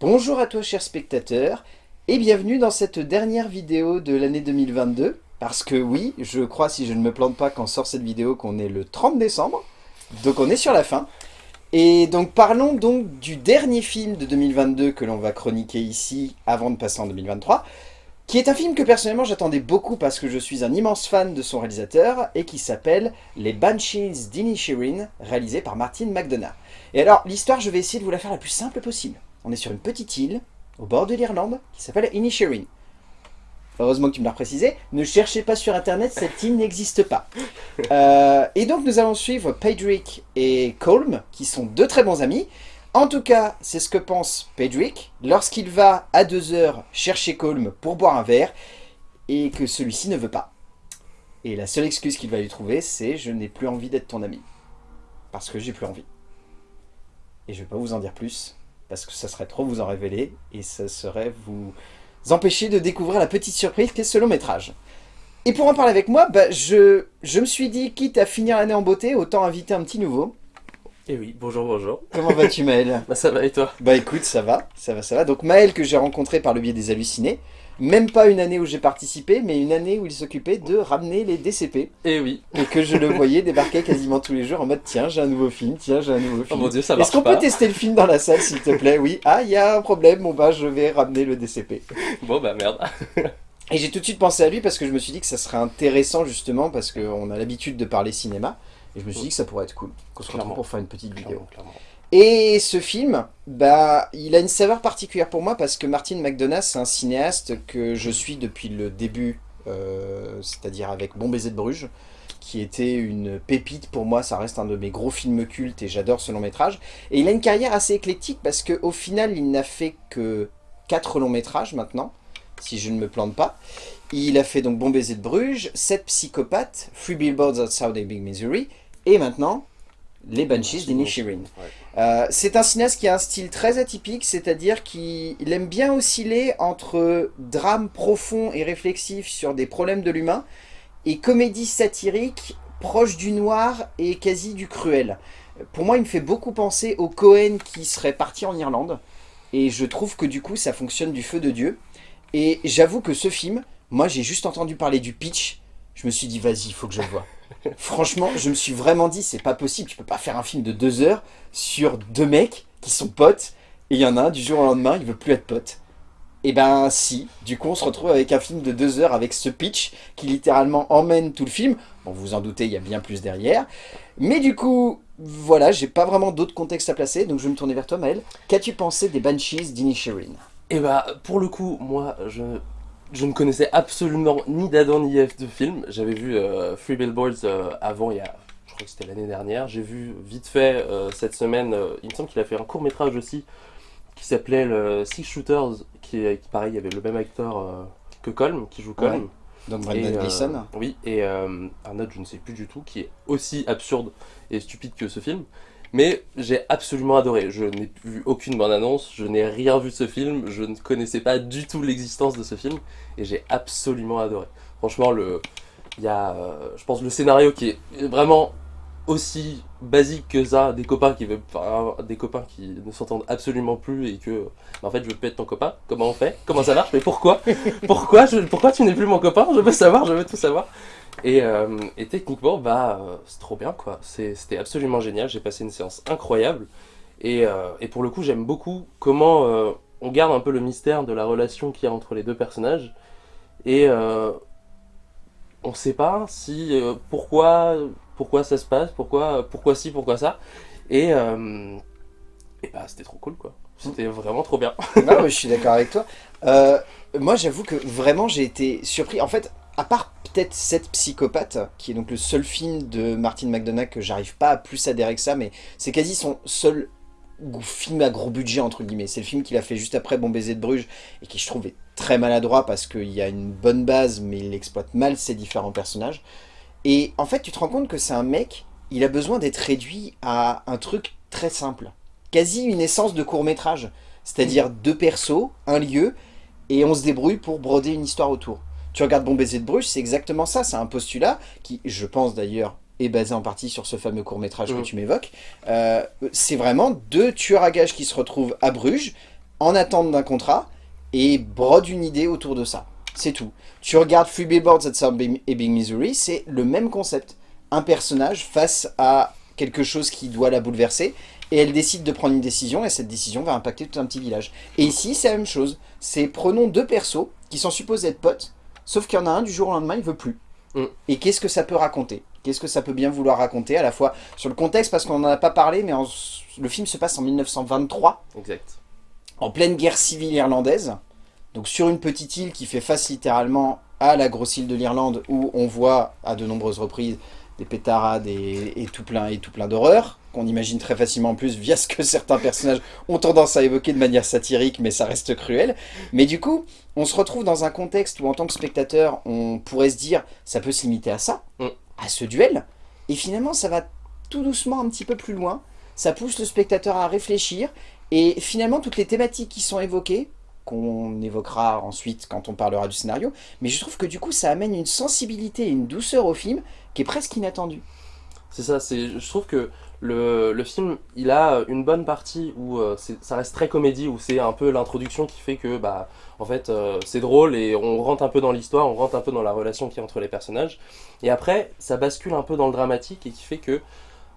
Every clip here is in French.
Bonjour à toi chers spectateurs, et bienvenue dans cette dernière vidéo de l'année 2022. Parce que oui, je crois si je ne me plante pas quand sort cette vidéo qu'on est le 30 décembre, donc on est sur la fin. Et donc parlons donc du dernier film de 2022 que l'on va chroniquer ici avant de passer en 2023, qui est un film que personnellement j'attendais beaucoup parce que je suis un immense fan de son réalisateur et qui s'appelle Les Banshees d'Inisherin, réalisé par Martin McDonough. Et alors l'histoire je vais essayer de vous la faire la plus simple possible. On est sur une petite île, au bord de l'Irlande, qui s'appelle Inisherin. Heureusement que tu me l'as précisé, ne cherchez pas sur internet, cette île n'existe pas. Euh, et donc nous allons suivre Pedrick et Colm, qui sont deux très bons amis. En tout cas, c'est ce que pense Pedrick lorsqu'il va à deux heures chercher Colm pour boire un verre, et que celui-ci ne veut pas. Et la seule excuse qu'il va lui trouver, c'est « je n'ai plus envie d'être ton ami ». Parce que j'ai plus envie. Et je vais pas vous en dire plus, parce que ça serait trop vous en révéler, et ça serait vous empêcher de découvrir la petite surprise qu'est ce long métrage. Et pour en parler avec moi, bah, je, je me suis dit, quitte à finir l'année en beauté, autant inviter un petit nouveau. Et oui, bonjour, bonjour. Comment vas-tu Maël Bah ça va et toi Bah écoute, ça va, ça va, ça va. Donc Maël que j'ai rencontré par le biais des hallucinés, même pas une année où j'ai participé, mais une année où il s'occupait de ramener les DCP. Et oui. Et que je le voyais débarquer quasiment tous les jours en mode tiens j'ai un nouveau film, tiens j'ai un nouveau Oh film. mon dieu, ça marche Est-ce qu'on peut tester le film dans la salle s'il te plaît? Oui. Ah il y a un problème, bon bah je vais ramener le DCP. Bon bah merde. Et j'ai tout de suite pensé à lui parce que je me suis dit que ça serait intéressant justement parce qu'on a l'habitude de parler cinéma. Et je me suis dit que ça pourrait être cool, qu'on se retrouve pour faire une petite vidéo. Clairement, clairement. Et ce film, bah, il a une saveur particulière pour moi parce que Martin McDonagh, c'est un cinéaste que je suis depuis le début, euh, c'est-à-dire avec Bon baiser de Bruges, qui était une pépite pour moi, ça reste un de mes gros films cultes et j'adore ce long métrage. Et il a une carrière assez éclectique parce qu'au final, il n'a fait que 4 longs métrages maintenant, si je ne me plante pas. Il a fait donc Bon baiser de Bruges, 7 psychopathes, Free Billboards Outside Big Missouri, et maintenant, Les Banshees d'Inisherin. Ouais. Euh, c'est un cinéaste qui a un style très atypique, c'est-à-dire qu'il il aime bien osciller entre drame profond et réflexif sur des problèmes de l'humain et comédie satirique proche du noir et quasi du cruel. Pour moi, il me fait beaucoup penser au Cohen qui serait parti en Irlande et je trouve que du coup, ça fonctionne du feu de Dieu. Et j'avoue que ce film, moi j'ai juste entendu parler du pitch, je me suis dit vas-y, il faut que je le vois. Franchement, je me suis vraiment dit, c'est pas possible, tu peux pas faire un film de deux heures sur deux mecs qui sont potes, et il y en a un, du jour au lendemain, il veut plus être pote. Et ben si, du coup on se retrouve avec un film de deux heures avec ce pitch qui littéralement emmène tout le film. Bon, vous vous en doutez, il y a bien plus derrière. Mais du coup, voilà, j'ai pas vraiment d'autres contextes à placer, donc je vais me tourner vers toi Maël. Qu'as-tu pensé des Banshees d'Inisherin? Et bah pour le coup, moi je, je ne connaissais absolument ni d'Adam ni Ève de film. J'avais vu euh, Free Billboards euh, avant, il y a, je crois que c'était l'année dernière. J'ai vu vite fait euh, cette semaine, euh, il me semble qu'il a fait un court métrage aussi qui s'appelait le Six Shooters, qui, pareil, il y avait le même acteur euh, que Colm, qui joue Colm. Ouais. Donc Brendan euh, Gleeson. oui, et euh, un autre, je ne sais plus du tout, qui est aussi absurde et stupide que ce film. Mais j'ai absolument adoré. Je n'ai vu aucune bande-annonce, je n'ai rien vu de ce film, je ne connaissais pas du tout l'existence de ce film, et j'ai absolument adoré. Franchement, le, il y a, euh, je pense, le scénario qui est vraiment aussi basique que ça, des copains qui veulent, des copains qui ne s'entendent absolument plus et que, bah, en fait, je veux plus être ton copain. Comment on fait? Comment ça marche? Mais pourquoi? Pourquoi Pourquoi tu n'es plus mon copain? Je veux savoir, je veux tout savoir. Et, euh, et techniquement, bah, euh, c'est trop bien, quoi. C'était absolument génial. J'ai passé une séance incroyable. Et, euh, pour le coup, j'aime beaucoup comment on garde un peu le mystère de la relation qu'il y a entre les deux personnages. Et on sait pas si pourquoi pourquoi ça se passe, pourquoi pourquoi ci, pourquoi ça. Et, bah c'était trop cool quoi. C'était vraiment trop bien. Non, je suis d'accord avec toi. Moi, j'avoue que vraiment, j'ai été surpris. En fait, à part peut-être cette psychopathe, qui est donc le seul film de Martin McDonagh que j'arrive pas à plus adhérer que ça, mais c'est quasi son seul film à gros budget, entre guillemets. C'est le film qu'il a fait juste après Bon baiser de Bruges, et qui, je trouve, est très maladroit parce qu'il y a une bonne base, mais il exploite mal ses différents personnages. Et en fait, tu te rends compte que c'est un mec, il a besoin d'être réduit à un truc très simple. Quasi une essence de court-métrage. C'est-à-dire deux persos, un lieu, et on se débrouille pour broder une histoire autour. Tu regardes Bon baiser de Bruges, c'est exactement ça. C'est un postulat qui, je pense d'ailleurs, est basé en partie sur ce fameux court-métrage que Mhm. tu m'évoques. Euh, c'est vraiment deux tueurs à gages qui se retrouvent à Bruges, en attente d'un contrat et brode une idée autour de ça. C'est tout. Tu regardes Free Billboards at South Ebbing, Missouri, c'est le même concept. Un personnage face à quelque chose qui doit la bouleverser, et elle décide de prendre une décision, et cette décision va impacter tout un petit village. Et ici, c'est la même chose. C'est prenons deux persos qui sont supposés être potes, sauf qu'il y en a un, du jour au lendemain, il veut plus. Mm. Et qu'est-ce que ça peut raconter? Qu'est-ce que ça peut bien vouloir raconter, à la fois sur le contexte, parce qu'on n'en a pas parlé, mais en- le film se passe en 1923, Exact. en pleine guerre civile irlandaise, donc sur une petite île qui fait face littéralement à la grosse île de l'Irlande, où on voit à de nombreuses reprises des pétarades et, et tout plein, et tout plein d'horreurs, qu'on imagine très facilement en plus via ce que certains personnages ont tendance à évoquer de manière satirique, mais ça reste cruel. Mais du coup, on se retrouve dans un contexte où en tant que spectateur, on pourrait se dire, ça peut se limiter à ça, Mm. à ce duel, et finalement ça va tout doucement un petit peu plus loin, ça pousse le spectateur à réfléchir, et finalement toutes les thématiques qui sont évoquées, qu'on évoquera ensuite quand on parlera du scénario, mais je trouve que du coup ça amène une sensibilité et une douceur au film qui est presque inattendue. C'est ça, je trouve que le, film, il a une bonne partie où euh, ça reste très comédie, où c'est un peu l'introduction qui fait que, bah, en fait, euh, c'est drôle et on rentre un peu dans l'histoire, on rentre un peu dans la relation qui est entre les personnages. Et après, ça bascule un peu dans le dramatique et qui fait que,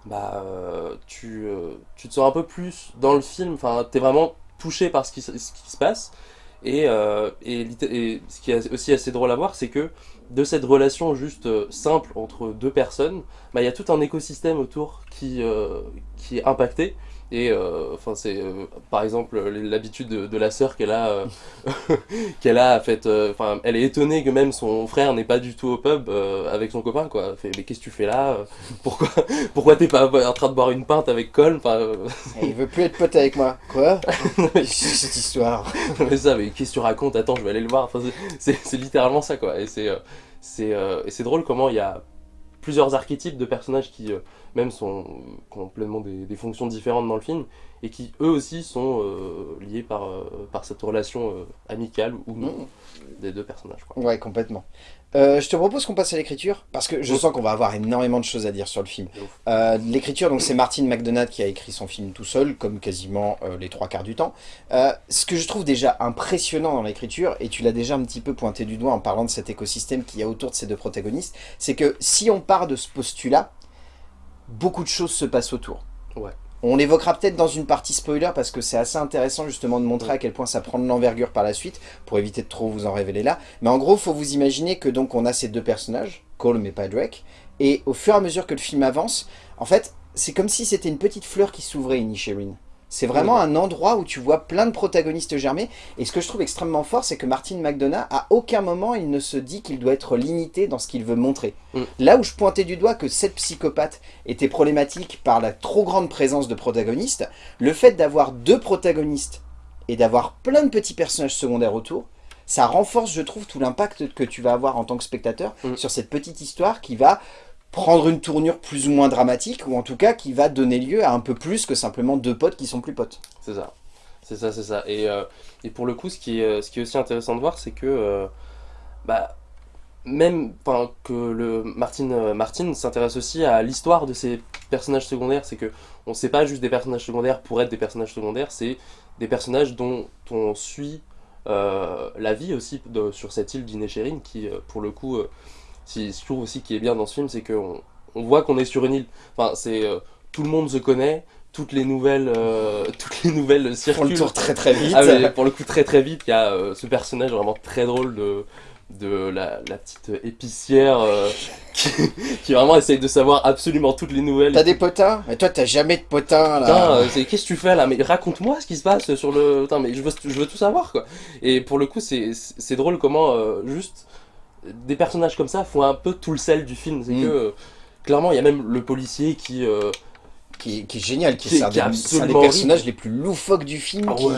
bah, euh, tu, euh, tu te sens un peu plus dans le film, enfin, t'es vraiment touché par ce qui, se- passe. Et, euh, et, et ce qui est aussi assez drôle à voir, c'est que de cette relation juste euh, simple entre deux personnes, bah, il y a tout un écosystème autour qui, euh, qui est impacté. Et euh, enfin, c'est euh, par exemple l'habitude de, de la sœur qu'elle a, euh, qu'elle a fait. euh, Enfin, elle est étonnée que même son frère n'est pas du tout au pub euh, avec son copain, quoi. Elle fait, mais qu'est-ce que tu fais là Pourquoi, pourquoi t'es pas en train de boire une pinte avec euh, Et il veut plus être pote avec moi. Quoi? Cette histoire. mais ça, mais qu'est-ce que tu racontes? Attends, je vais aller le voir. Enfin, c'est- littéralement ça, quoi. Et c'est euh, euh, c'est drôle comment il y a plusieurs archétypes de personnages qui, euh, même, sont complètement des, des fonctions différentes dans le film et qui, eux aussi, sont euh, liés par, euh, par cette relation euh, amicale ou non Mm. des deux personnages, quoi. Ouais, complètement. Je te propose qu'on passe à l'écriture, parce que je sens qu'on va avoir énormément de choses à dire sur le film. L'écriture, donc c'est Martin McDonagh qui a écrit son film tout seul, comme quasiment les trois quarts du temps. Ce que je trouve déjà impressionnant dans l'écriture, et tu l'as déjà un petit peu pointé du doigt en parlant de cet écosystème qu'il y a autour de ces deux protagonistes, c'est que si on part de ce postulat, beaucoup de choses se passent autour. Ouais. On l'évoquera peut-être dans une partie spoiler parce que c'est assez intéressant justement de montrer à quel point ça prend de l'envergure par la suite pour éviter de trop vous en révéler là. Mais en gros, faut vous imaginer que donc on a ces deux personnages, Colm et Padraig, et au fur et à mesure que le film avance, en fait, c'est comme si c'était une petite fleur qui s'ouvrait, Inisherin. C'est vraiment un endroit où tu vois plein de protagonistes germer. Et ce que je trouve extrêmement fort, c'est que Martin McDonagh, à aucun moment, il ne se dit qu'il doit être limité dans ce qu'il veut montrer. Mm. Là où je pointais du doigt que cette psychopathe était problématique par la trop grande présence de protagonistes, le fait d'avoir deux protagonistes et d'avoir plein de petits personnages secondaires autour, ça renforce, je trouve, tout l'impact que tu vas avoir en tant que spectateur Mm. sur cette petite histoire qui va prendre une tournure plus ou moins dramatique, ou en tout cas qui va donner lieu à un peu plus que simplement deux potes qui sont plus potes. C'est ça. C'est ça, c'est ça. Et, euh, et pour le coup, ce qui est, ce qui est aussi intéressant de voir, c'est que, euh, bah, même que le Martin, euh, s'intéresse aussi à l'histoire de ces personnages secondaires. C'est que on sait pas juste des personnages secondaires pour être des personnages secondaires, c'est des personnages dont on suit euh, la vie aussi sur cette île d'Inesherin, qui, pour le coup, si, je trouve aussi qui est bien dans ce film, c'est qu'on on voit qu'on est sur une île. Enfin, c'est euh, tout le monde se connaît, toutes les nouvelles, euh, toutes les nouvelles font le circulent. tour très très vite. Ah, mais pour le coup, très très vite, il y a euh, ce personnage vraiment très drôle de, de la, la petite épicière euh, qui, qui vraiment essaye de savoir absolument toutes les nouvelles. T'as des potins? Mais toi t'as jamais de potins là qu'est-ce que tu fais là? Mais raconte-moi ce qui se passe sur le. Putain, mais je veux, je veux tout savoir quoi. Et pour le coup, c'est c'est drôle comment juste des personnages comme ça font un peu tout le sel du film. C'est Mm. que euh, clairement, il y a même le policier qui. euh, qui, est- qui est génial, qui, Qui- est un des- personnages les plus loufoques du film. Ah qui- ouais.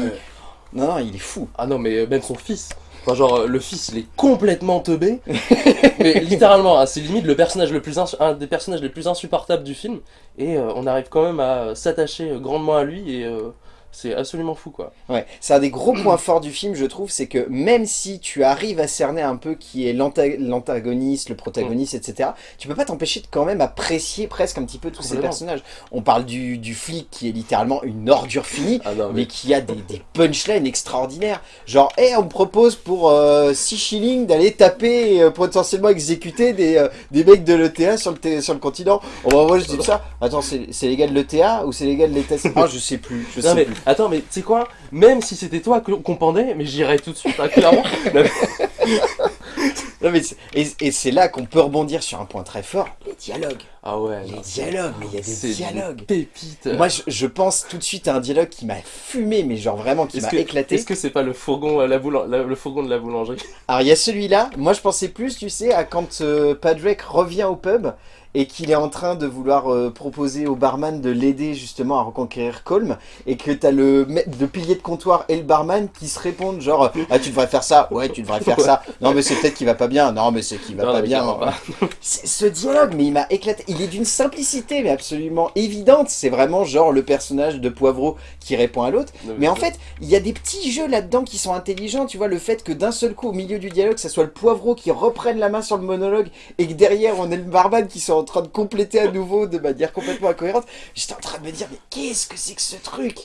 Non, non, il est fou. Ah non, mais même son fils. Enfin, genre, euh, le fils, il est complètement teubé. mais littéralement, hein, c'est limite le personnage le plus un des personnages les plus insupportables du film. Et euh, on arrive quand même à s'attacher grandement à lui. Et euh, C'est absolument fou, quoi. Ouais, c'est un des gros points forts du film, je trouve, c'est que même si tu arrives à cerner un peu qui est l'anta- l'antagoniste, le protagoniste, etc., tu peux pas t'empêcher de quand même apprécier presque un petit peu tous ces personnages. On parle du, du flic qui est littéralement une ordure finie, Ah non, mais mais... qui a des, des punchlines extraordinaires. Genre, hé, on me propose pour 6 shillings d'aller taper et euh, potentiellement exécuter des, euh, des mecs de l'ETA sur le, sur le continent. Oh, bah, moi, je dis ça. Attends, c'est c'est les gars de l'ETA ou c'est les gars de l'ETA Ah, je sais plus, je Non, sais mais plus. Attends, mais tu sais quoi? Même si c'était toi qu'on pendait, mais j'irais tout de suite, hein, clairement. Non, mais- Non, mais c'est- et et c'est là qu'on peut rebondir sur un point très fort, les dialogues. Ah ouais, Les non, dialogues, mais il y a des des dialogues. pépites. Moi, je, je pense tout de suite à un dialogue qui m'a fumé, mais genre vraiment qui m'a que- éclaté. Est-ce que c'est pas le fourgon, à la boulan- la- le fourgon de la boulangerie? Alors il y a celui-là, moi je pensais plus, tu sais, à quand euh, Padraig revient au pub et qu'il est en train de vouloir euh, proposer au barman de l'aider justement à reconquérir Colm et que t'as le, le pilier de comptoir et le barman qui se répondent genre « Ah tu devrais faire ça, ouais tu devrais faire ça, non mais c'est peut-être qu'il va pas bien, non mais c'est qu'il va Non, pas bien. pas. Ce dialogue, mais il m'a éclaté. Il est d'une simplicité, mais absolument évidente. C'est vraiment genre le personnage de Poivreau qui répond à l'autre. Mais en fait, il y a des petits jeux là-dedans qui sont intelligents. Tu vois, le fait que d'un seul coup, au milieu du dialogue, ça soit le Poivreau qui reprenne la main sur le monologue et que derrière, on ait le barman qui soit en train de compléter à nouveau de manière complètement incohérente. J'étais en train de me dire, mais qu'est-ce que c'est que ce truc?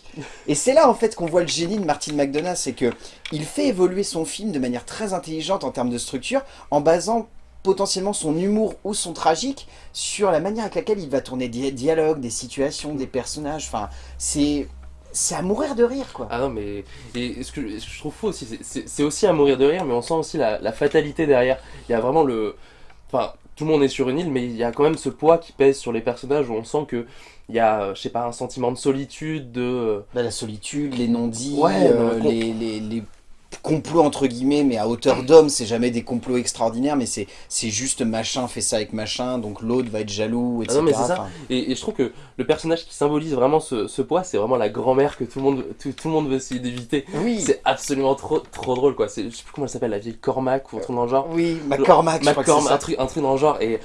Et c'est là, en fait, qu'on voit le génie de Martin McDonagh. C'est que il fait évoluer son film de manière très intelligente en termes de structure en basant potentiellement son humour ou son tragique sur la manière avec laquelle il va tourner des dialogues, des situations, des personnages. Enfin, c'est c'est à mourir de rire, quoi. Ah non, mais et ce que, je trouve fou aussi, c'est aussi à mourir de rire, mais on sent aussi la, la fatalité derrière. Il y a vraiment le. Enfin, tout le monde est sur une île, mais il y a quand même ce poids qui pèse sur les personnages où on sent que il y a, euh, je sais pas, un sentiment de solitude, de. euh, Bah, la solitude, les non-dits, Ouais, euh, non, les, les, les complots entre guillemets, mais à hauteur d'homme, c'est jamais des complots extraordinaires, mais c'est c'est juste machin fait ça avec machin, donc l'autre va être jaloux, etc. Ah non, mais c'est ça. Enfin, Et, et je trouve que le personnage qui symbolise vraiment ce, ce poids, c'est vraiment la grand-mère que tout le monde, tout, tout le monde veut essayer d'éviter. oui, C'est absolument trop, trop drôle, quoi. C'est- Je sais plus comment elle s'appelle, la vieille Cormac ou un truc dans le genre. oui, McCormack, je crois que c'est McCorm, ça. un truc, un truc dans le genre et,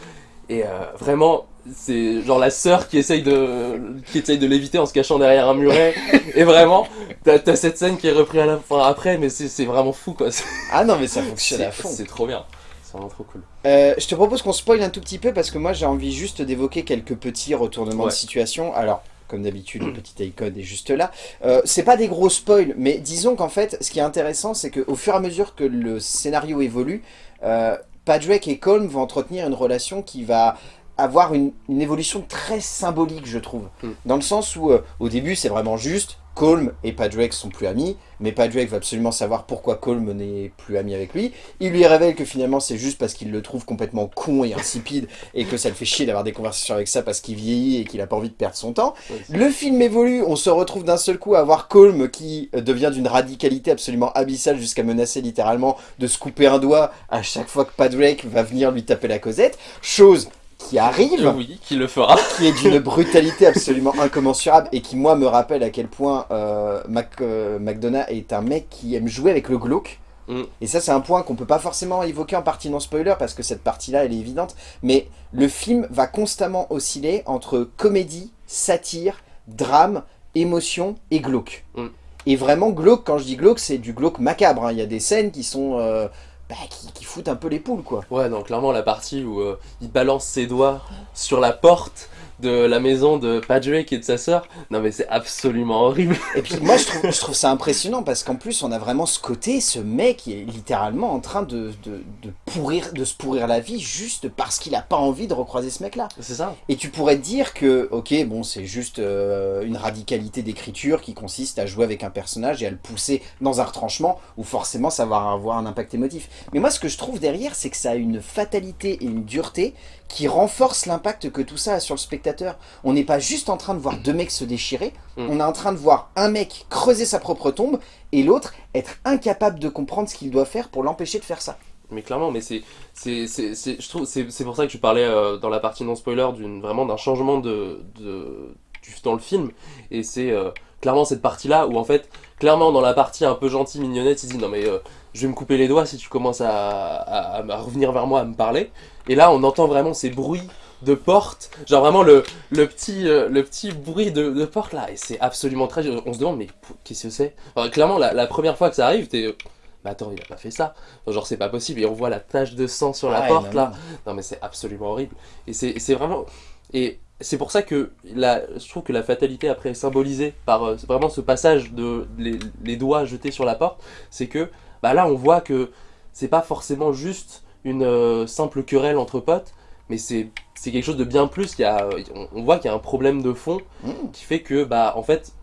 et euh, vraiment c'est genre la sœur qui essaye de qui essaye de l'éviter en se cachant derrière un muret et vraiment t'as as cette scène qui est reprise à la fin après mais c'est vraiment fou quoi Ah non, mais ça fonctionne à fond. c'est trop bien c'est vraiment trop cool Euh, je te propose qu'on spoil un tout petit peu parce que moi j'ai envie juste d'évoquer quelques petits retournements Ouais. de situation. Alors, comme d'habitude, le petit icône est juste là. Euh, c'est pas des gros spoils, mais disons qu'en fait, ce qui est intéressant, c'est qu'au fur et à mesure que le scénario évolue, euh, Padraig et Colm vont entretenir une relation qui va avoir une, une évolution très symbolique, je trouve. Mm. Dans le sens où, euh, au début, c'est vraiment juste, Colm et Padraig sont plus amis, mais Padraig va absolument savoir pourquoi Colm n'est plus ami avec lui. Il lui révèle que finalement c'est juste parce qu'il le trouve complètement con et insipide et que ça le fait chier d'avoir des conversations avec ça parce qu'il vieillit et qu'il a pas envie de perdre son temps. Le film évolue, on se retrouve d'un seul coup à voir Colm qui euh, devient d'une radicalité absolument abyssale jusqu'à menacer littéralement de se couper un doigt à chaque fois que Padraig va venir lui taper la causette. Chose qui arrive oui qui le fera qui est d'une brutalité absolument incommensurable et qui moi me rappelle à quel point euh, Mac, euh, McDonough est un mec qui aime jouer avec le glauque. Mm. Et ça c'est un point qu'on peut pas forcément évoquer en partie non spoiler parce que cette partie là elle est évidente. Mais le film va constamment osciller entre comédie, satire, drame, émotion et glauque. Mm. Et vraiment glauque, quand je dis glauque c'est du glauque macabre. hein. Il y a des scènes qui sont... euh, bah, qui, qui foutent un peu les poules quoi. ouais donc clairement la partie où euh, il balance ses doigts sur la porte de la maison de Padraig et de sa sœur non mais c'est absolument horrible Et puis moi je trouve, je trouve ça impressionnant parce qu'en plus on a vraiment ce côté, ce mec qui est littéralement en train de, de, de pourrir, de se pourrir la vie juste parce qu'il a pas envie de recroiser ce mec là. c'est ça Et tu pourrais te dire que, ok, bon c'est juste euh, une radicalité d'écriture qui consiste à jouer avec un personnage et à le pousser dans un retranchement où forcément ça va avoir un impact émotif. Mais moi ce que je trouve derrière c'est que ça a une fatalité et une dureté qui renforce l'impact que tout ça a sur le spectateur. On n'est pas juste en train de voir deux mecs se déchirer, Mm. on est en train de voir un mec creuser sa propre tombe et l'autre être incapable de comprendre ce qu'il doit faire pour l'empêcher de faire ça. Mais clairement, mais c'est, c'est, je trouve, c'est, pour ça que je parlais euh, dans la partie non spoiler d'une vraiment d'un changement de, de du- dans le film, et c'est euh, clairement cette partie-là où en fait, clairement dans la partie un peu gentille mignonnette, il dit non mais euh, je vais me couper les doigts si tu commences à, à, à revenir vers moi à me parler, et là on entend vraiment ces bruits de porte, genre vraiment le, le, petit, euh, le petit bruit de, de porte là, et c'est absolument très... On se demande, mais qu'est-ce que c'est? Enfin, Clairement, la, la, première fois que ça arrive, t'es... Mais attends, il a pas fait ça. Enfin, genre, c'est pas possible. Et on voit la tache de sang sur la porte non, là. Non, mais c'est absolument horrible. Et c'est vraiment. Et c'est pour ça que la, je trouve que la fatalité après est symbolisée par euh, vraiment ce passage de les, les doigts jetés sur la porte. C'est que bah là, on voit que c'est pas forcément juste une euh, simple querelle entre potes, mais c'est quelque chose de bien plus. Il y a, on, on voit qu'il y a un problème de fond Mmh. qui fait que, bah, en fait,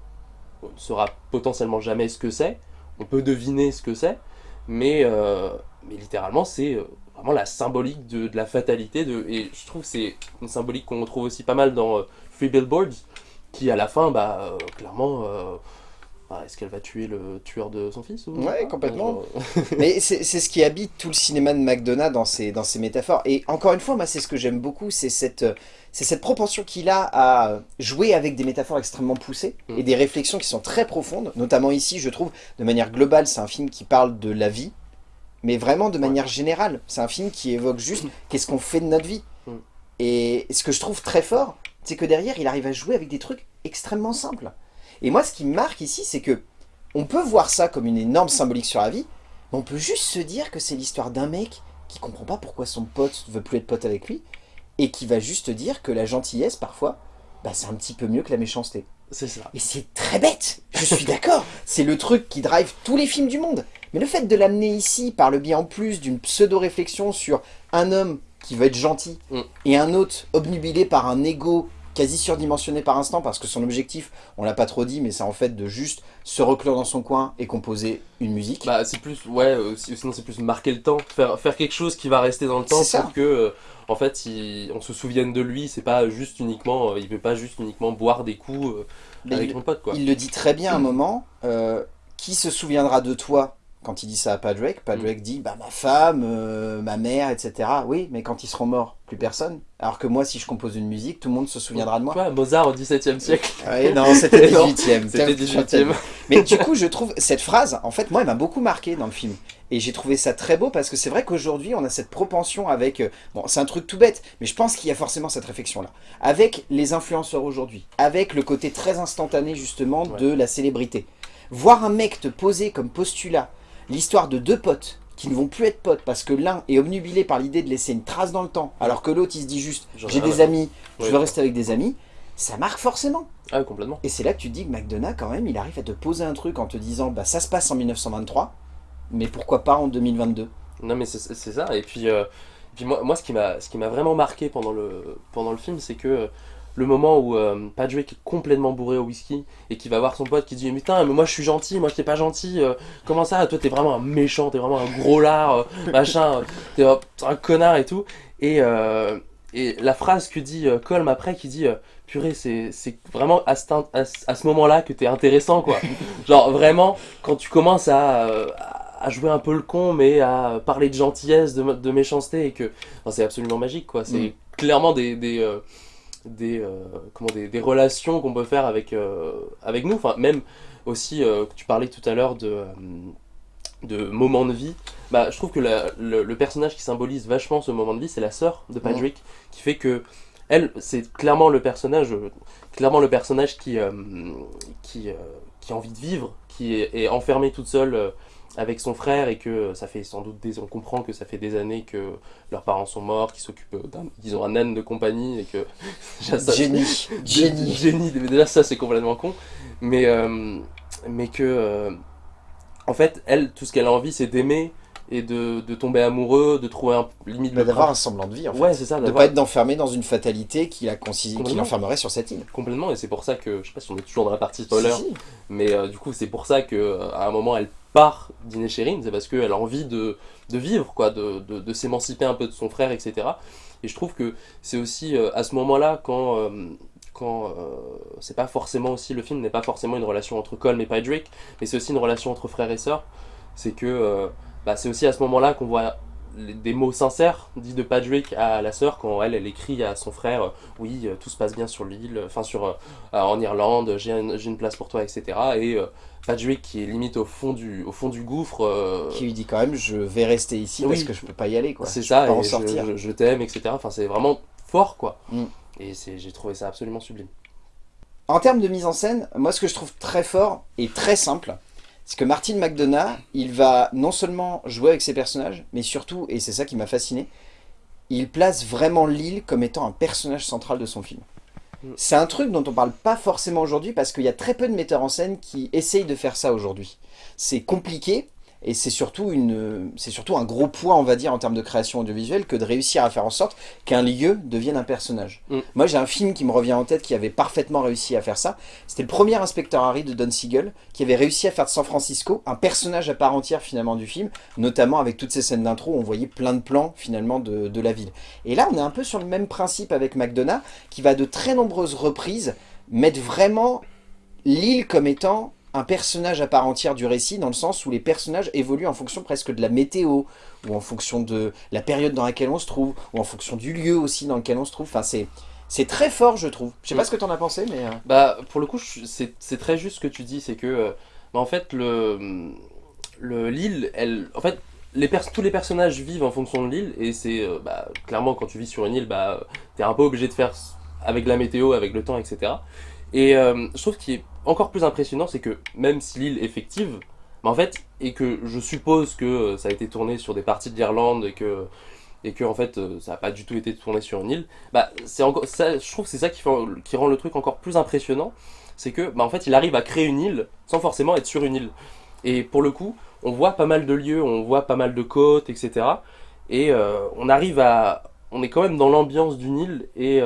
on ne saura potentiellement jamais ce que c'est. On peut deviner ce que c'est, mais, euh, mais littéralement, c'est euh, vraiment la symbolique de, de la fatalité. De, et je trouve que c'est une symbolique qu'on retrouve aussi pas mal dans euh, Free Billboards, qui à la fin, bah, euh, clairement, euh, bah, est-ce qu'elle va tuer le tueur de son fils ou Ouais, complètement. Genre, Mais c'est ce qui habite tout le cinéma de McDonough dans ses, dans ses métaphores. Et encore une fois, moi, c'est ce que j'aime beaucoup, c'est cette, euh, cette propension qu'il a à jouer avec des métaphores extrêmement poussées Mm. et des réflexions qui sont très profondes. Notamment ici, je trouve, de manière globale, c'est un film qui parle de la vie, mais vraiment de Ouais. manière générale. C'est un film qui évoque juste qu'est-ce qu'on fait de notre vie. Mm. Et ce que je trouve très fort, c'est que derrière, il arrive à jouer avec des trucs extrêmement simples. Et moi, ce qui me marque ici, c'est que on peut voir ça comme une énorme symbolique sur la vie, mais on peut juste se dire que c'est l'histoire d'un mec qui comprend pas pourquoi son pote veut plus être pote avec lui, et qui va juste dire que la gentillesse, parfois, bah, c'est un petit peu mieux que la méchanceté. c'est ça. Et c'est très bête, je suis d'accord, c'est le truc qui drive tous les films du monde. Mais le fait de l'amener ici par le biais en plus d'une pseudo-réflexion sur un homme qui veut être gentil Mm. et un autre obnubilé par un ego quasi surdimensionné par instant parce que son objectif, on l'a pas trop dit, mais c'est en fait de juste se reclure dans son coin et composer une musique. Bah, c'est plus, ouais, euh, si- sinon c'est plus marquer le temps, faire, faire quelque chose qui va rester dans le temps ça. pour que, euh, en fait, il- on se souvienne de lui, c'est pas juste uniquement, euh, il veut pas juste uniquement boire des coups avec il, mon pote, quoi. il le dit très bien à un moment, qui se souviendra de toi quand il dit ça à Padraig Padraig Mm. dit bah ma femme, euh, ma mère, etc. Oui, mais quand ils seront morts, plus personne. Alors que moi, si je compose une musique, tout le monde se souviendra de moi. Ouais, Mozart au XVIIe siècle. Oui, non, c'était Non, 18ème. C'était 18ème. Mais du coup, je trouve cette phrase, en fait, moi, elle m'a beaucoup marqué dans le film. Et j'ai trouvé ça très beau parce que c'est vrai qu'aujourd'hui, on a cette propension avec... euh, Bon, c'est un truc tout bête, mais je pense qu'il y a forcément cette réflexion-là. Avec les influenceurs aujourd'hui, avec le côté très instantané, justement, Ouais. de la célébrité. Voir un mec te poser comme postulat l'histoire de deux potes qui ne vont plus être potes parce que l'un est obnubilé par l'idée de laisser une trace dans le temps, alors que l'autre, il se dit juste, j'ai des amis, je veux rester avec des amis, ça marque forcément. Ah, complètement. Et c'est là que tu te dis que McDonough, quand même, il arrive à te poser un truc en te disant bah ça se passe en 1923, mais pourquoi pas en 2022 Non, mais c'est ça. Et puis, euh, et puis moi, moi, ce qui m'a ce qui m'a vraiment marqué pendant le, pendant le film, c'est que euh, le moment où euh, Patrick est complètement bourré au whisky et qui va voir son pote qui dit Putain, mais moi je suis gentil, moi je t'ai pas gentil, euh, comment ça Toi t'es vraiment un méchant, t'es vraiment un gros lard, euh, machin, euh, t'es un, connard et tout. Et, et la phrase que dit Colm après, qui dit Purée, c'est vraiment à, ce- à ce moment-là que t'es intéressant, quoi. Genre vraiment, quand tu commences à, à jouer un peu le con, mais à parler de gentillesse, de, de méchanceté, et que enfin, c'est absolument magique, quoi. C'est Mm. clairement des, des, euh, des, euh, comment, des, des relations qu'on peut faire avec, euh, avec nous. Enfin, même aussi, euh, tu parlais tout à l'heure de, de moments de vie. Bah, je trouve que la- le, le personnage qui symbolise vachement ce moment de vie, c'est la sœur de Patrick, qui fait que elle, c'est clairement le personnage, euh, clairement le personnage qui, euh, qui, euh, qui a envie de vivre, qui est, est enfermée toute seule avec son frère et que ça fait sans doute des, on comprend que ça fait des années que leurs parents sont morts, qu'ils s'occupent d'un, qu'ils ont un âne de compagnie et que déjà, ça- Génie, génie. Génie. Déjà, ça, c'est complètement con. Mais, euh, mais que, euh, en fait, elle, tout ce qu'elle a envie, c'est d'aimer et de, de tomber amoureux, de trouver un limite Bah, D'avoir un semblant de vie, en fait. Ouais, c'est ça, de pas être enfermé dans une fatalité qui, l'enfermerait sur cette île. complètement. Et c'est pour ça que, je sais pas si on est toujours dans la partie spoiler, Si, si. mais euh, du coup, c'est pour ça que euh, à un moment, elle part dîner chez Rin, c'est parce qu'elle a envie de, de vivre, quoi, de, de, s'émanciper un peu de son frère, etc. Et je trouve que c'est aussi euh, à ce moment-là, quand, euh, quand euh, c'est pas forcément aussi, le film n'est pas forcément une relation entre Colm et Patrick, mais c'est aussi une relation entre frère et sœur. C'est que bah, c'est aussi à ce moment-là qu'on voit des mots sincères dits de Patrick à la sœur quand elle, elle écrit à son frère euh, oui euh, tout se passe bien sur l'île enfin sur euh, en Irlande j'ai une, place pour toi etc et euh, Patrick qui est limite au fond du au fond du gouffre euh, Qui lui dit quand même, je vais rester ici parce que je peux pas y aller, quoi. c'est ça peux pas en et je, sortir. je- je t'aime etc enfin c'est vraiment fort, quoi. Mm. Et j'ai trouvé ça absolument sublime. En termes de mise en scène, moi ce que je trouve très fort et très simple, c'est que Martin McDonough, il va non seulement jouer avec ses personnages, mais surtout, et c'est ça qui m'a fasciné, il place vraiment Lille comme étant un personnage central de son film. Mm. C'est un truc dont on parle pas forcément aujourd'hui parce qu'il y a très peu de metteurs en scène qui essayent de faire ça aujourd'hui. C'est compliqué et c'est surtout, une, surtout un gros poids, on va dire, en termes de création audiovisuelle que de réussir à faire en sorte qu'un lieu devienne un personnage. Mm. Moi, j'ai un film qui me revient en tête qui avait parfaitement réussi à faire ça. C'était le premier inspecteur Harry de Don Siegel qui avait réussi à faire de San Francisco un personnage à part entière finalement du film, notamment avec toutes ces scènes d'intro où on voyait plein de plans finalement de, de la ville. Et là, on est un peu sur le même principe avec McDonough qui va de très nombreuses reprises mettre vraiment l'île comme étant un personnage à part entière du récit, dans le sens où les personnages évoluent en fonction presque de la météo, ou en fonction de la période dans laquelle on se trouve, ou en fonction du lieu aussi dans lequel on se trouve. Enfin, c'est... C'est très fort, je trouve. Je sais pas ce que t'en as pensé, mais... euh, Bah, pour le coup, c'est très juste ce que tu dis, c'est que, euh, bah, en fait, le, le l'île, elle, en fait, les tous les personnages vivent en fonction de l'île, et c'est, euh, bah, clairement, quand tu vis sur une île, bah, t'es un peu obligé de faire avec la météo, avec le temps, etc. Et euh, je trouve qu'il est encore plus impressionnant, c'est que même si l'île est fictive, et que je suppose que euh, ça a été tourné sur des parties de l'Irlande, et que, en fait, euh, ça n'a pas du tout été tourné sur une île, bah, c'est encore, je trouve que c'est ça qui, rend le truc encore plus impressionnant, c'est que, bah, en fait, il arrive à créer une île sans forcément être sur une île. Et pour le coup, on voit pas mal de lieux, on voit pas mal de côtes, etc. Et euh, on arrive à, on est quand même dans l'ambiance d'une île et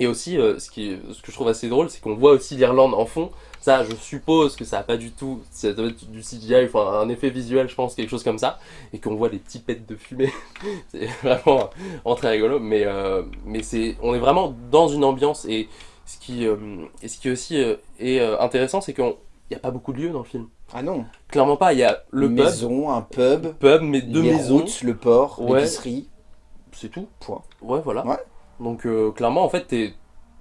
et aussi, euh, ce, qui, ce que je trouve assez drôle, c'est qu'on voit aussi l'Irlande en fond. Ça, je suppose que ça a pas du tout, ça doit être du CGI, enfin un effet visuel, je pense, quelque chose comme ça, et qu'on voit les petits pets de fumée. c'est vraiment, très rigolo, mais euh, mais c'est, on est vraiment dans une ambiance et ce qui euh, et ce qui aussi est intéressant, c'est qu'il n'y a pas beaucoup de lieux dans le film. Ah non. Clairement pas. Il y a le Une pub, maison, un pub, pub, mais deux les maisons, routes, le port, Ouais. l'épicerie. c'est tout. Point. Ouais, voilà. Ouais. Donc euh, clairement, en fait, t'es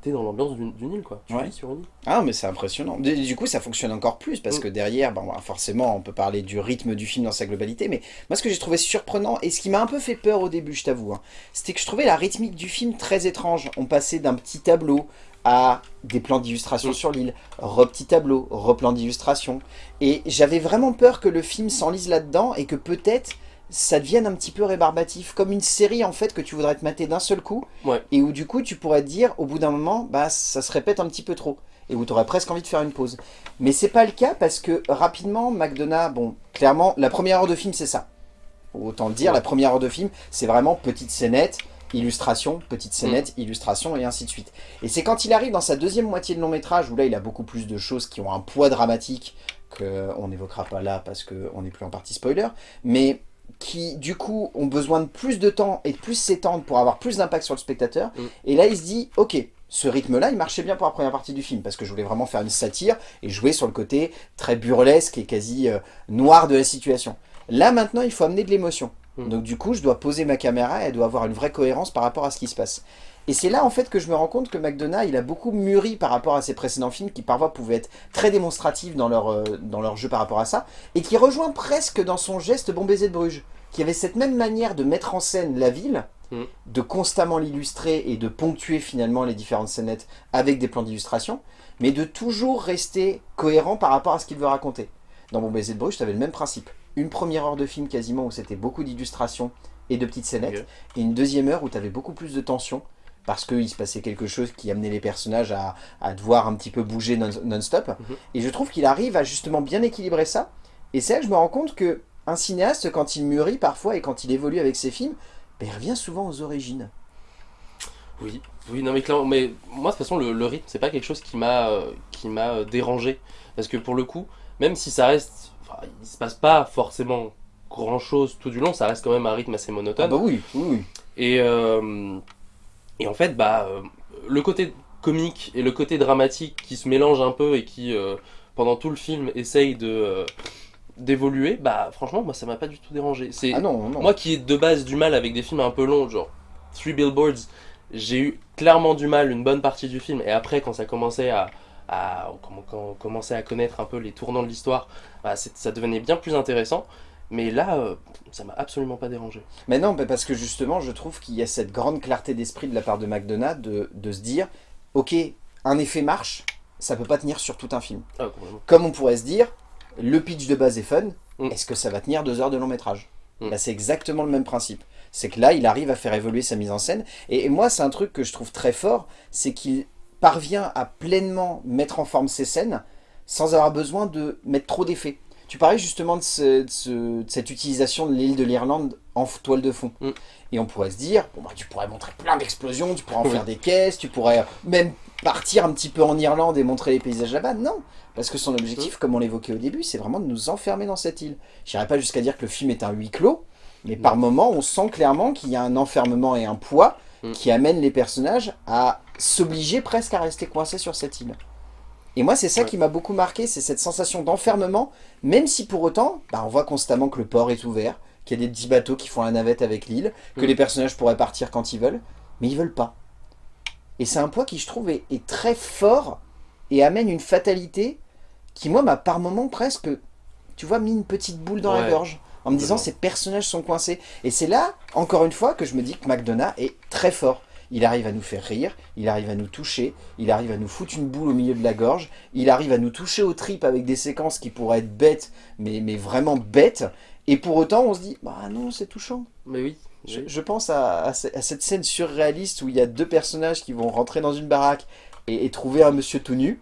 es dans l'ambiance d'une île, quoi. Tu Ouais. vis sur une île. Ah mais c'est impressionnant. Du du coup ça fonctionne encore plus parce Mm. que derrière, bon, bah, forcément on peut parler du rythme du film dans sa globalité, mais moi ce que j'ai trouvé surprenant et ce qui m'a un peu fait peur au début je t'avoue, hein, c'était que je trouvais la rythmique du film très étrange. On passait d'un petit tableau à des plans d'illustration Mm. sur l'île, re-petit tableau, replan d'illustration. Et j'avais vraiment peur que le film s'enlise là-dedans et que peut-être ça devienne un petit peu rébarbatif, comme une série en fait que tu voudrais te mater d'un seul coup, Ouais. et où du coup tu pourrais te dire au bout d'un moment, bah ça se répète un petit peu trop, et où tu aurais presque envie de faire une pause. Mais c'est pas le cas parce que rapidement, McDonough, bon, clairement, la première heure de film c'est ça. Autant le dire, Ouais. la première heure de film c'est vraiment petite scénette, illustration, petite scénette, illustration et ainsi de suite. Et c'est quand il arrive dans sa deuxième moitié de long métrage où là il a beaucoup plus de choses qui ont un poids dramatique qu'on n'évoquera pas là parce qu'on n'est plus en partie spoiler, mais qui du coup ont besoin de plus de temps et de plus s'étendre pour avoir plus d'impact sur le spectateur. Mm. Et là il se dit, ok, ce rythme-là il marchait bien pour la première partie du film parce que je voulais vraiment faire une satire et jouer sur le côté très burlesque et quasi euh, noir de la situation. Là maintenant il faut amener de l'émotion. Mm. Donc du coup je dois poser ma caméra et elle doit avoir une vraie cohérence par rapport à ce qui se passe. Et c'est là en fait que je me rends compte que McDonough il a beaucoup mûri par rapport à ses précédents films qui parfois pouvaient être très démonstratifs dans leur, euh, dans leur jeu par rapport à ça et qui rejoint presque dans son geste Bon baiser de Bruges qui avait cette même manière de mettre en scène la ville, Mm. de constamment l'illustrer et de ponctuer finalement les différentes scénettes avec des plans d'illustration, mais de toujours rester cohérent par rapport à ce qu'il veut raconter. Dans Bon baiser de Bruges, tu avais le même principe. Une première heure de film quasiment où c'était beaucoup d'illustrations et de petites scénettes, Ok. et une deuxième heure où tu avais beaucoup plus de tension, parce qu'il se passait quelque chose qui amenait les personnages à, à devoir un petit peu bouger non- non-stop. Mhm. Et je trouve qu'il arrive à justement bien équilibrer ça. Et c'est là que je me rends compte que un cinéaste, quand il mûrit parfois et quand il évolue avec ses films, ben, il revient souvent aux origines. Oui, oui, non mais clairement, mais moi de toute façon le, le rythme c'est pas quelque chose qui m'a euh, qui m'a euh, dérangé parce que pour le coup, même si ça reste, enfin, il se passe pas forcément grand chose tout du long, ça reste quand même un rythme assez monotone. Ah bah oui, oui, oui. Et, euh, et en fait, bah, euh, le côté comique et le côté dramatique qui se mélangent un peu et qui, euh, pendant tout le film, essaye de euh, d'évoluer, bah franchement, moi ça m'a pas du tout dérangé. C'est Ah non, non. moi qui ai de base du mal avec des films un peu longs, genre Three Billboards, j'ai eu clairement du mal une bonne partie du film. Et après, quand ça commençait à, à quand on commençait à connaître un peu les tournants de l'histoire, bah, ça devenait bien plus intéressant. Mais là, euh, ça m'a absolument pas dérangé. Mais non, parce que justement, je trouve qu'il y a cette grande clarté d'esprit de la part de McDonough de, de se dire, ok, un effet marche, ça peut pas tenir sur tout un film. Ah. Comme on pourrait se dire, le pitch de base est fun, Mm. est-ce que ça va tenir deux heures de long métrage Mm. Là, c'est exactement le même principe. C'est que là, il arrive à faire évoluer sa mise en scène. Et, et moi, c'est un truc que je trouve très fort, c'est qu'il parvient à pleinement mettre en forme ses scènes sans avoir besoin de mettre trop d'effets. Tu parlais justement de, ce- de ce- de cette utilisation de l'île de l'Irlande en toile de fond. Mm. Et on pourrait se dire, bon, bah, tu pourrais montrer plein d'explosions, tu pourrais en Oui. faire des caisses, tu pourrais même partir un petit peu en Irlande et montrer les paysages là-bas. Non, parce que son objectif, comme on l'évoquait au début, c'est vraiment de nous enfermer dans cette île. J'irai pas jusqu'à dire que le film est un huis clos, mais par moments, on sent clairement qu'il y a un enfermement et un poids Mm. qui amène les personnages à s'obliger presque à rester coincés sur cette île. Et moi, c'est ça Ouais. qui m'a beaucoup marqué, c'est cette sensation d'enfermement, même si pour autant, bah, on voit constamment que le port est ouvert, qu'il y a des petits bateaux qui font la navette avec l'île, que Mm. les personnages pourraient partir quand ils veulent, mais ils veulent pas. Et c'est un poids qui, je trouve, est, est très fort et amène une fatalité qui, moi, m'a par moments presque, tu vois, mis une petite boule dans la gorge, en me disant ces personnages sont coincés. Et c'est là, encore une fois, que je me dis que McDonough est très fort. Il arrive à nous faire rire, il arrive à nous toucher, il arrive à nous foutre une boule au milieu de la gorge, il arrive à nous toucher aux tripes avec des séquences qui pourraient être bêtes, mais, mais vraiment bêtes. Et pour autant, on se dit, bah non, c'est touchant. Mais oui. Je, pense à, à ce- à cette scène surréaliste où il y a deux personnages qui vont rentrer dans une baraque et, et trouver un monsieur tout nu.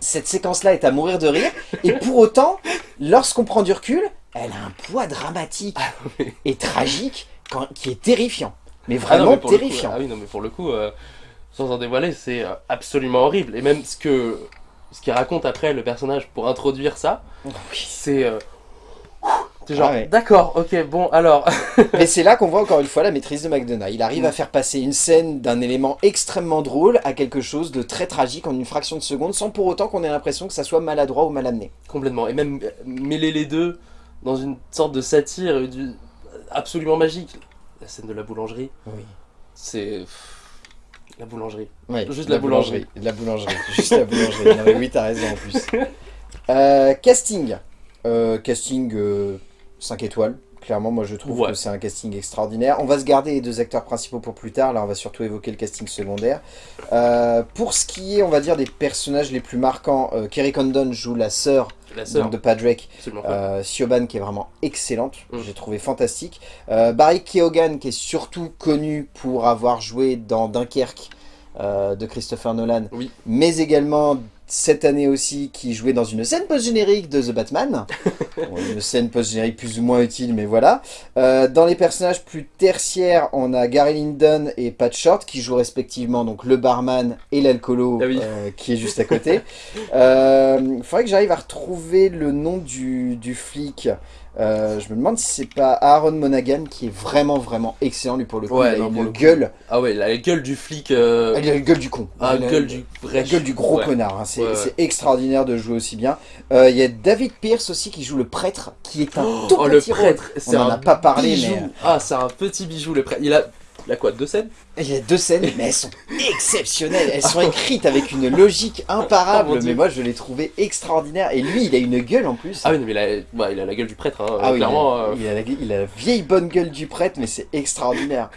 Cette séquence-là est à mourir de rire. Et pour autant, lorsqu'on prend du recul, elle a un poids dramatique oui. et tragique quand- qui est terrifiant. Mais Ah non, vraiment mais coup, terrifiant. ah oui, non, mais pour le coup, euh, sans en dévoiler, c'est euh, absolument horrible. Et même ce que ce qu'il raconte après le personnage pour introduire ça, Oui. c'est euh, genre Ah ouais. d'accord, ok, bon alors Mais c'est là qu'on voit encore une fois la maîtrise de McDonough. Il arrive à faire passer une scène d'un élément extrêmement drôle à quelque chose de très tragique en une fraction de seconde sans pour autant qu'on ait l'impression que ça soit maladroit ou mal amené. complètement et même mêler les deux dans une sorte de satire absolument magique. La scène de la boulangerie, Oui. c'est la boulangerie. Ouais, Juste la boulangerie. La boulangerie, juste la boulangerie. Non mais oui, t'as raison en plus. Euh, casting. Euh, casting 5 étoiles. Clairement, moi je trouve Ouais. que c'est un casting extraordinaire. On va se garder les deux acteurs principaux pour plus tard. Là, on va surtout évoquer le casting secondaire. Euh, pour ce qui est, on va dire, des personnages les plus marquants, euh, Kerry Condon joue la sœur La sœur, donc, de absolument. folle. euh, Siobhan qui est vraiment excellente, Mm. j'ai trouvé fantastique. Euh, Barry Keoghan qui est surtout connu pour avoir joué dans Dunkerque euh, de Christopher Nolan, Oui. mais également cette année aussi qui jouait dans une scène post-générique de The Batman. Bon, une scène post-générique plus ou moins utile, mais voilà. Euh, dans les personnages plus tertiaires, on a Gary Lyndon et Pat Short qui jouent respectivement donc le barman et l'alcoolo Ah oui. euh, qui est juste à côté. Il faudrait que j'arrive à retrouver le nom du, du flic. Euh, je me demande si c'est pas Aaron Monaghan qui est vraiment vraiment excellent lui pour le coup. Ouais, il a non, une le coup. gueule, Ah ouais, la gueule du flic. euh, il a la gueule du con. Ah, Il a- gueule du la gueule du gros Ouais. connard, hein. c'est Ouais, extraordinaire de jouer aussi bien. Euh, Il y a David Pierce aussi qui joue le prêtre, qui est un tout Oh, le petit rôle. prêtre, On en un a pas parlé, bijou. mais- Ah, c'est un petit bijou, le prêtre. Il a, il a quoi, deux scènes Il y a deux scènes, mais elles sont exceptionnelles. Elles sont écrites avec une logique imparable, Oh, mais moi je l'ai trouvé extraordinaire. Et lui, il a une gueule en plus. Ah oui, mais il a, il a la gueule du prêtre, hein, Ah oui, clairement. il, a, euh, il a la, il a la vieille bonne gueule du prêtre, mais c'est extraordinaire.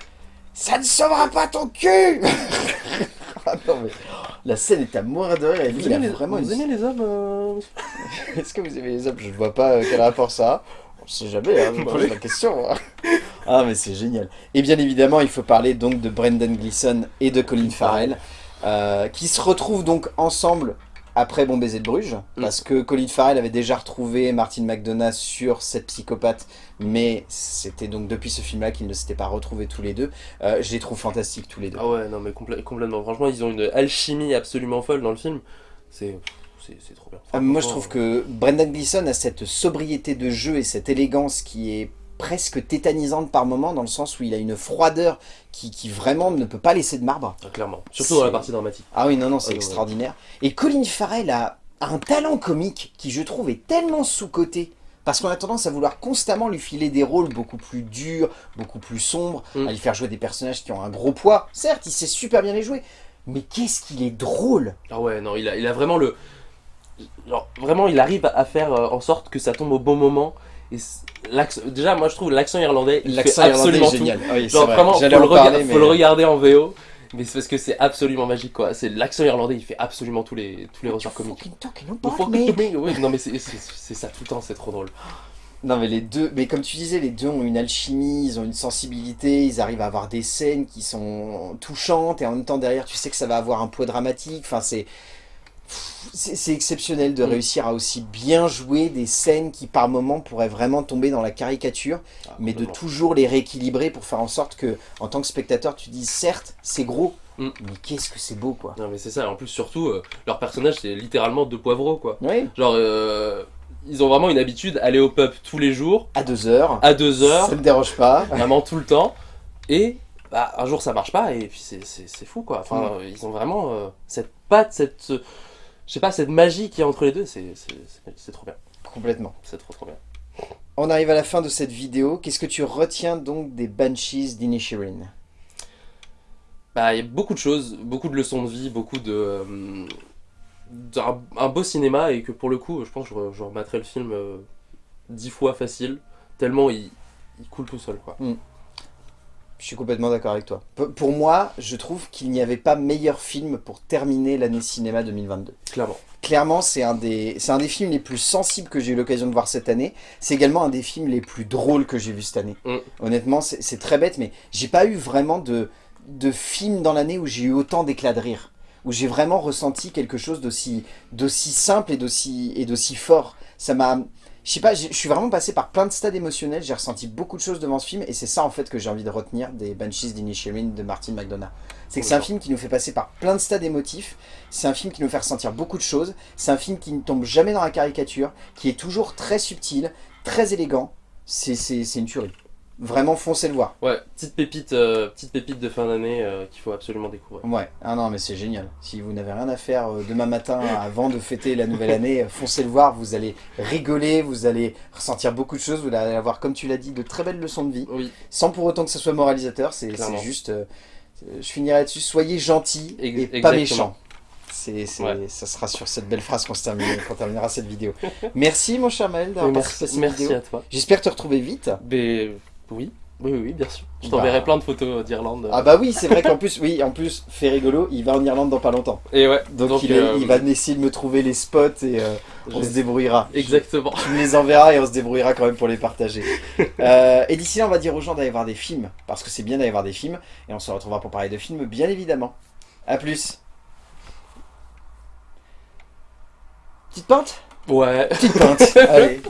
Ça ne sauvera pas ton cul Ah non, mais la scène est à mourir de rire. Et lui, Vous il a aimez, les, vraiment vous une- aimez les hommes euh, Est-ce que vous aimez les hommes? Je ne vois pas euh, quel rapport ça a. On sait jamais, hein, la question. hein. Ah, mais c'est génial. Et bien évidemment, il faut parler donc de Brendan Gleeson et de Colin Farrell, euh, qui se retrouvent donc ensemble après Bon baiser de Bruges, Mm. parce que Colin Farrell avait déjà retrouvé Martin McDonough sur cette psychopathe, mais c'était donc depuis ce film-là qu'ils ne s'étaient pas retrouvés tous les deux. Euh, je les trouve fantastiques tous les deux. Ah ouais, non, mais complè- complètement. Franchement, ils ont une alchimie absolument folle dans le film. C'est trop bien. Ah, moi, je trouve que Brendan Gleeson a cette sobriété de jeu et cette élégance qui est presque tétanisante par moment, dans le sens où il a une froideur qui, qui vraiment ne peut pas laisser de marbre. ah, clairement. Surtout dans la partie dramatique. Ah oui, non, non, c'est Ah, ouais. extraordinaire. Et Colin Farrell a un talent comique qui, je trouve, est tellement sous-coté. Parce qu'on a tendance à vouloir constamment lui filer des rôles beaucoup plus durs, beaucoup plus sombres, Mm. à lui faire jouer des personnages qui ont un gros poids. Certes, il sait super bien les jouer, mais qu'est-ce qu'il est drôle Ah ouais, non, il a, il a vraiment le. Genre, vraiment, il arrive à faire euh, en sorte que ça tombe au bon moment Et déjà, moi je trouve l'accent irlandais, il fait L'accent irlandais absolument est tout. génial. Oui, Genre vrai. vraiment, faut le, en rega- parler, faut mais- le regarder en VO, mais c'est parce que c'est absolument magique quoi. C'est l'accent irlandais, il fait absolument tous les tous les ressorts comiques. Oui, non mais c'est ça tout le temps, c'est trop drôle. Non mais les deux, mais comme tu disais, les deux ont une alchimie, ils ont une sensibilité, ils arrivent à avoir des scènes qui sont touchantes et en même temps derrière tu sais que ça va avoir un poids dramatique, enfin c'est... C'est exceptionnel de Mm. réussir à aussi bien jouer des scènes qui par moments pourraient vraiment tomber dans la caricature, Ah, mais de toujours les rééquilibrer pour faire en sorte que en tant que spectateur tu dis certes c'est gros, Mm. mais qu'est-ce que c'est beau quoi. Non mais c'est ça, en plus surtout, euh, leur personnage c'est littéralement deux poivreaux quoi. Oui, Genre, euh, ils ont vraiment une habitude, aller au pub tous les jours, à deux heures, à deux heures, ça ne dérange pas. vraiment tout le temps, et bah, un jour ça marche pas, et puis c'est fou quoi. Enfin, Mm. euh, ils ont vraiment euh, cette patte, cette... je sais pas, cette magie qui est entre les deux, c'est trop bien. Complètement. C'est trop trop bien. On arrive à la fin de cette vidéo. Qu'est-ce que tu retiens donc des Banshees d'Inisherin Bah, il y a beaucoup de choses, beaucoup de leçons de vie, beaucoup de. euh, un beau cinéma, et que pour le coup, je pense que je, re- je remettrai le film euh, dix fois facile, tellement il, il coule tout seul quoi. Je suis complètement d'accord avec toi. P- pour moi, je trouve qu'il n'y avait pas meilleur film pour terminer l'année cinéma 2022. Clairement. Clairement, c'est un, des- un des films les plus sensibles que j'ai eu l'occasion de voir cette année. C'est également un des films les plus drôles que j'ai vu cette année. Mm. Honnêtement, c'est très bête, mais j'ai pas eu vraiment de, de film dans l'année où j'ai eu autant d'éclats de rire. Où j'ai vraiment ressenti quelque chose d'aussi simple et d'aussi fort. Ça m'a... Je sais pas, je suis vraiment passé par plein de stades émotionnels, j'ai ressenti beaucoup de choses devant ce film, et c'est ça en fait que j'ai envie de retenir des Banshees d'Inisherin de Martin McDonough. C'est que c'est un film qui nous fait passer par plein de stades émotifs, c'est un film qui nous fait ressentir beaucoup de choses, c'est un film qui ne tombe jamais dans la caricature, qui est toujours très subtil, très élégant, c'est c'est- c'est une tuerie. Vraiment, foncez le voir. Ouais, petite pépite, euh, petite pépite de fin d'année euh, qu'il faut absolument découvrir. Ouais, ah non mais c'est génial. Si vous n'avez rien à faire euh, demain matin avant de fêter la nouvelle année, foncez le voir, vous allez rigoler, vous allez ressentir beaucoup de choses, vous allez avoir, comme tu l'as dit, de très belles leçons de vie, Oui, sans pour autant que ce soit moralisateur, c'est juste, je finirai là-dessus, soyez gentils Ex- et pas exactement. méchants. C'est, c'est- Ouais. Ça sera sur cette belle phrase qu'on se termine- qu'on terminera cette vidéo. Merci mon cher Maël d'avoir participé à merci, cette merci vidéo. à toi. J'espère te retrouver vite. Mais oui, oui, oui, bien sûr. Je Bah. t'enverrai plein de photos d'Irlande. Ah bah oui, c'est vrai qu'en plus, oui, en plus, fait rigolo, il va en Irlande dans pas longtemps. Et ouais, Donc, il, euh, il va essayer de me trouver les spots et euh, on se débrouillera. Exactement. Tu me les enverras et on se débrouillera quand même pour les partager. Euh, et d'ici là, on va dire aux gens d'aller voir des films, parce que c'est bien d'aller voir des films, et on se retrouvera pour parler de films, bien évidemment. A plus Petite pinte? Ouais. Petite pinte, allez.